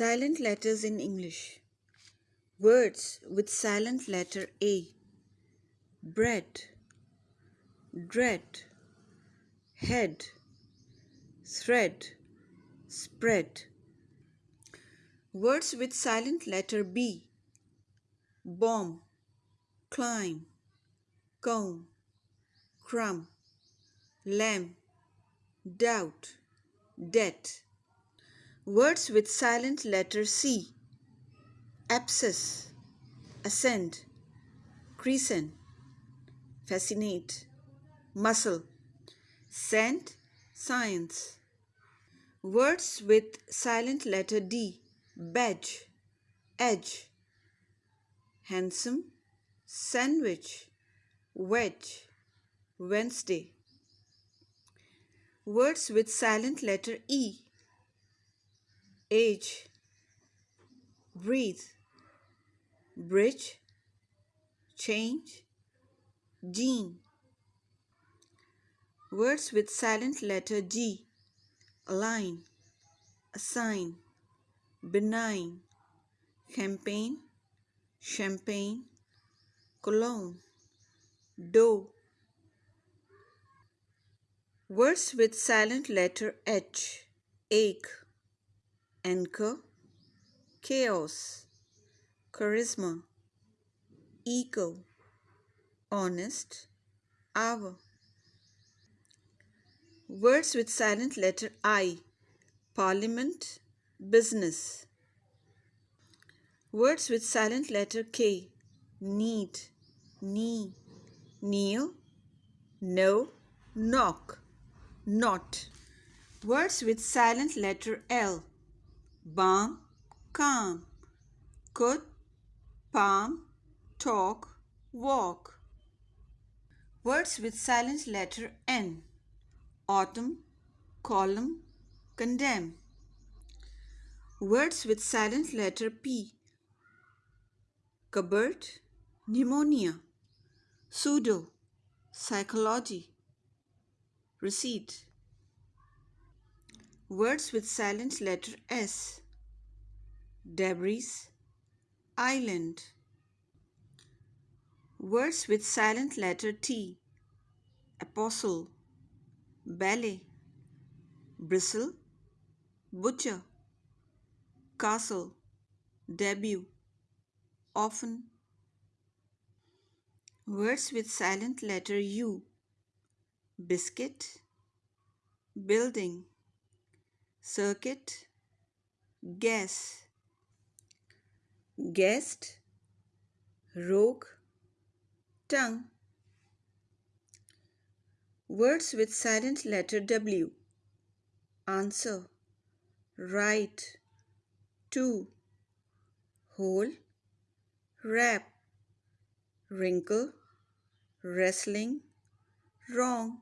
Silent letters in English. Words with silent letter A. Bread, dread, head, thread, spread. Words with silent letter B. Bomb, climb, comb, crumb, lamb, doubt, debt. Words with silent letter C. Abscess, ascend, crescent, fascinate, muscle, scent, science. Words with silent letter D. Badge, edge, handsome, sandwich, wedge, Wednesday. Words with silent letter E age, breathe, bridge, change, gene. Words with silent letter G, align, assign, benign, campaign, champagne, cologne, dough. Words with silent letter H, ache, anchor, chaos, charisma, ego, honest, hour. Words with silent letter I, parliament, business. Words with silent letter K, knead, knee, kneel, know, knock, knot. Words with silent letter L, balm, calm, could, palm, talk, walk. Words with silent letter N. Autumn, column, condemn. Words with silent letter P. Cupboard, pneumonia. Pseudo, psychology. Receipt. Words with silent letter S. Debris, island. Words with silent letter T. Apostle, ballet. Bristle, butcher. Castle, debut. Often. Words with silent letter U. Biscuit, building circuit, guess, guest, rogue, tongue. Words with silent letter W. Answer, write, two, whole, wrap, wrinkle, wrestling, wrong.